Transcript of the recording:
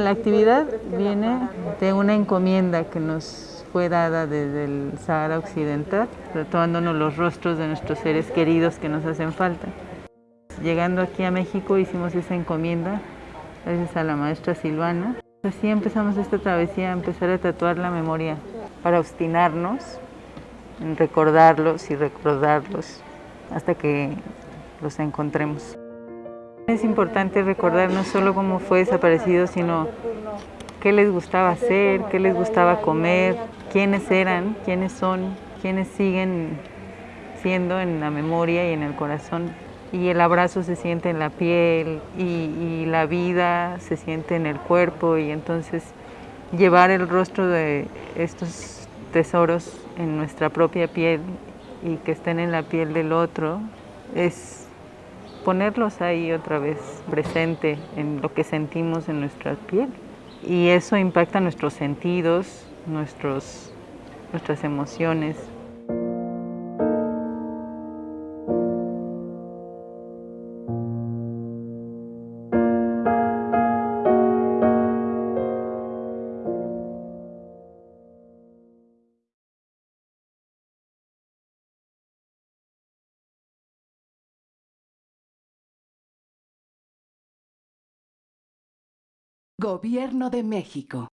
la actividad viene de una encomienda que nos fue dada desde el Sahara Occidental, retomándonos los rostros de nuestros seres queridos que nos hacen falta. Llegando aquí a México hicimos esa encomienda, gracias a la maestra Silvana. Así empezamos esta travesía, a empezar a tatuar la memoria, para obstinarnos en recordarlos y recordarlos hasta que los encontremos. Es importante recordar no solo cómo fue desaparecido, sino qué les gustaba hacer, qué les gustaba comer, quiénes eran, quiénes son, quiénes siguen siendo en la memoria y en el corazón. Y el abrazo se siente en la piel y, la vida se siente en el cuerpo y entonces llevar el rostro de estos tesoros en nuestra propia piel y que estén en la piel del otro es ponerlos ahí otra vez presente en lo que sentimos en nuestra piel. Y eso impacta nuestros sentidos, nuestros, nuestras emociones. Gobierno de México.